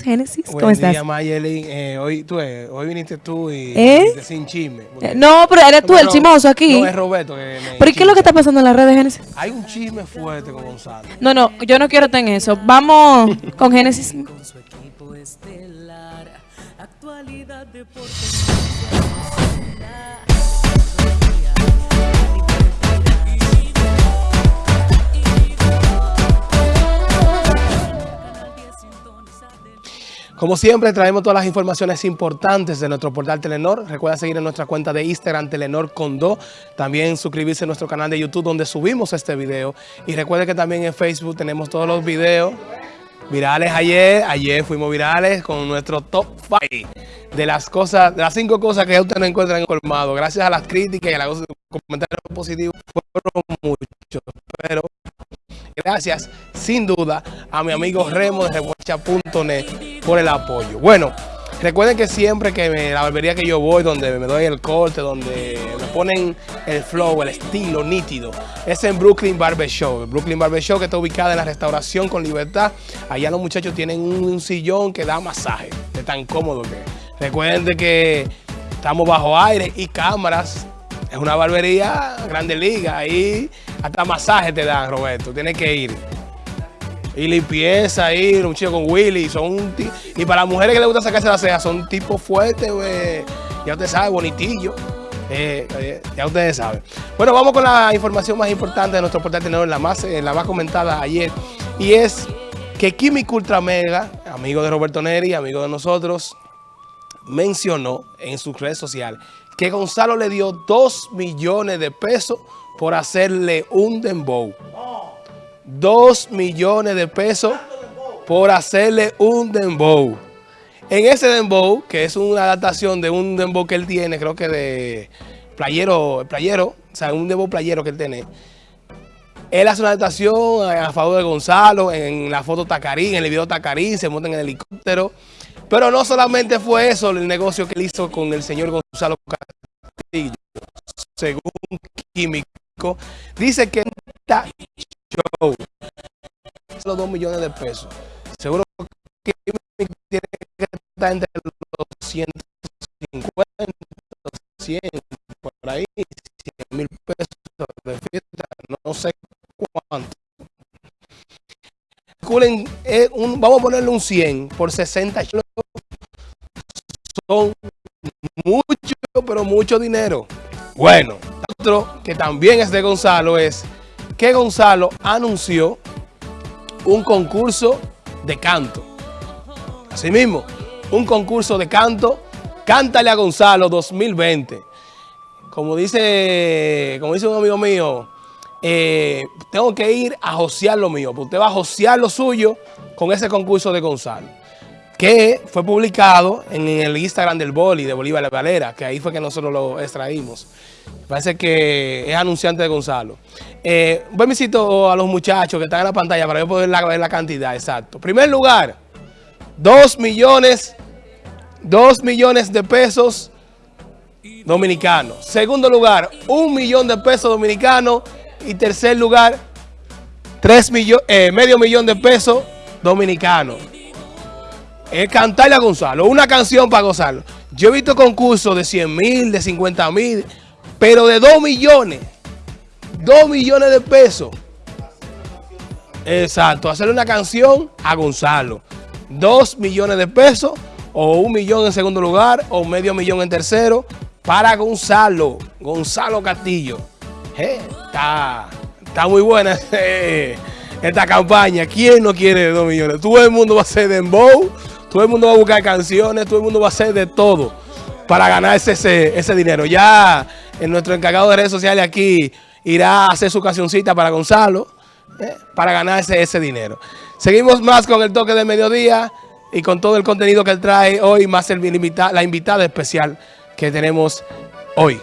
Génesis, ¿cómo Buen estás? día, Mayelin. Eh, hoy, tú, eh, hoy viniste tú y ¿Eh? sin chisme. Eh, No, pero eres tú No, el chimoso aquí. No, es Roberto que me ¿Pero ¿y qué es lo que está pasando en las redes, Génesis? Hay un chisme fuerte con Gonzalo. No, no, yo no quiero estar en eso. Vamos con Génesis. con su equipo estelar. Actualidad, Como siempre, traemos todas las informaciones importantes de nuestro portal Telenor. Recuerda seguir en nuestra cuenta de Instagram, Telenor Condó. También suscribirse a nuestro canal de YouTube donde subimos este video. Y recuerde que también en Facebook tenemos todos los videos virales ayer. Ayer fuimos virales con nuestro top 5 de las cosas, de las cinco cosas que ustedes no encuentran en colmado. Gracias a las críticas y a los comentarios positivos fueron muchos. Pero gracias, sin duda, a mi amigo Remo de Reguacha.net por el apoyo. Bueno, recuerden que siempre que la barbería que yo voy, donde me doy el corte, donde me ponen el flow, el estilo nítido, es en Brooklyn Barber Show. El Brooklyn Barber Show que está ubicada en la restauración con libertad. Allá los muchachos tienen un, sillón que da masaje, de tan cómodo que. Recuerden de que estamos bajo aire y cámaras. Es una barbería grande liga. Ahí hasta masaje te dan, Roberto. Tienes que ir. Y limpieza ahí, un chico con Willy. Son y para las mujeres que les gusta sacarse las cejas, son tipos fuertes, güey. Ya usted sabe, bonitillo. Eh, eh, ya ustedes saben. Bueno, vamos con la información más importante de nuestro portal Tenedor, la más, eh, la más comentada ayer. Y es que Químico Ultra Mega, amigo de Roberto Neri, amigo de nosotros, mencionó en su red social que Gonzalo le dio 2 millones de pesos por hacerle un dembow. 2 millones de pesos por hacerle un dembow. En ese dembow, que es una adaptación de un dembow que él tiene, creo que de playero, playero, o sea, un dembow playero que él tiene. Él hace una adaptación a favor de Gonzalo, en la foto Tacarín, en el video Tacarín, se monta en el helicóptero. Pero no solamente fue eso el negocio que él hizo con el señor Gonzalo Castillo, según Químico, dice que show los 2 millones de pesos. Seguro que tiene que estar entre los 150, 100, por ahí, 100 mil pesos de fiesta, no sé cuánto. Un- vamos a ponerle un 100 por 60 shows. Son mucho, pero mucho dinero. Bueno, otro que también es de Gonzalo es que Gonzalo anunció un concurso de canto. Asimismo, un concurso de canto, Cántale a Gonzalo 2020. Como dice, como dice un amigo mío, eh, tengo que ir a josear lo mío. Pues usted va a josear lo suyo con ese concurso de Gonzalo. Que fue publicado en el Instagram del Boli, de Bolívar La Valera, que ahí fue que nosotros lo extraímos. Parece que es anunciante de Gonzalo. Eh, voy visito a los muchachos que están en la pantalla para yo poder ver la cantidad, exacto. Primer lugar, 2 millones, 2 millones de pesos dominicanos. Segundo lugar, un millón de pesos dominicanos. Y tercer lugar, tres millo- eh, medio millón de pesos dominicanos. Es cantarle a Gonzalo, una canción para Gonzalo. Yo he visto concursos de 100 mil, de 50 mil, pero de 2 millones. 2 millones de pesos. Exacto, hacerle una canción a Gonzalo. 2 millones de pesos, o un millón en segundo lugar, o medio millón en tercero, para Gonzalo. Gonzalo Castillo. Está, está muy buena esta campaña. ¿Quién no quiere 2 millones? Todo el mundo va a hacer dembow, todo el mundo va a buscar canciones, todo el mundo va a hacer de todo para ganarse ese, ese dinero. Ya en nuestro encargado de redes sociales aquí irá a hacer su cancioncita para Gonzalo eh, para ganarse ese dinero. Seguimos más con el toque de mediodía y con todo el contenido que él trae hoy, más el la invitada especial que tenemos hoy.